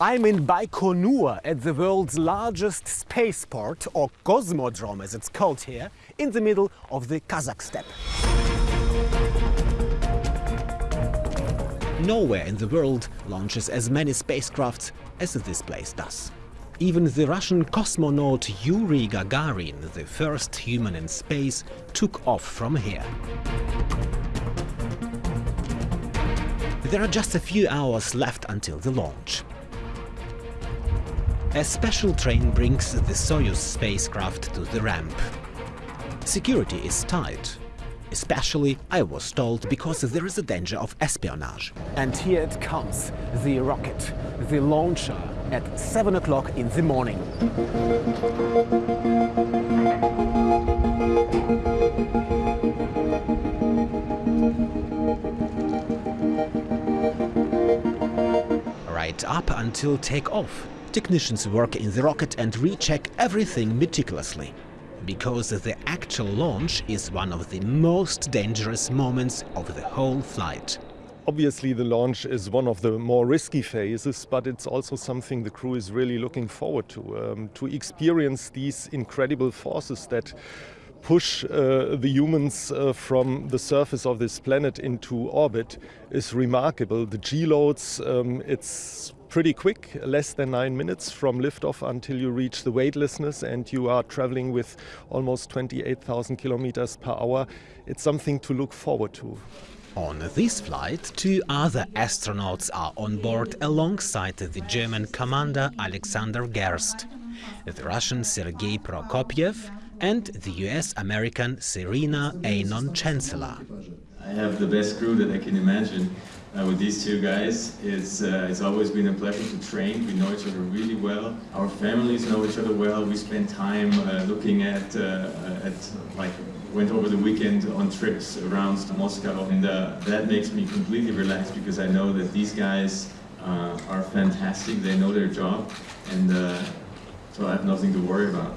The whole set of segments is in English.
I'm in Baikonur at the world's largest spaceport, or Cosmodrome as it's called here, in the middle of the Kazakh steppe. Nowhere in the world launches as many spacecrafts as this place does. Even the Russian cosmonaut Yuri Gagarin, the first human in space, took off from here. There are just a few hours left until the launch. A special train brings the Soyuz spacecraft to the ramp. Security is tight. Especially, I was told, because there is a danger of espionage. And here it comes, the rocket, the launcher, at 7 o'clock in the morning. Right up until takeoff, technicians work in the rocket and recheck everything meticulously. Because the actual launch is one of the most dangerous moments of the whole flight. Obviously, the launch is one of the more risky phases, but it's also something the crew is really looking forward to, um, to experience these incredible forces that push uh, the humans uh, from the surface of this planet into orbit is remarkable. The G-loads, um, it's pretty quick, less than nine minutes from liftoff until you reach the weightlessness and you are traveling with almost 28,000 kilometers per hour. It's something to look forward to. On this flight, two other astronauts are on board alongside the German commander Alexander Gerst, the Russian Sergei Prokopyev and the US-American Serena Auñón-Chancellor. I have the best crew that I can imagine uh, with these two guys. It's, uh, it's always been a pleasure to train. We know each other really well. Our families know each other well. We spend time uh, looking at, uh, at like went over the weekend on trips around Moscow and uh, that makes me completely relaxed because I know that these guys uh, are fantastic, they know their job and so I have nothing to worry about.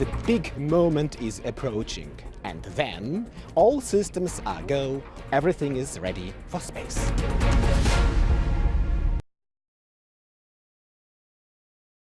The big moment is approaching and then all systems are go, everything is ready for space.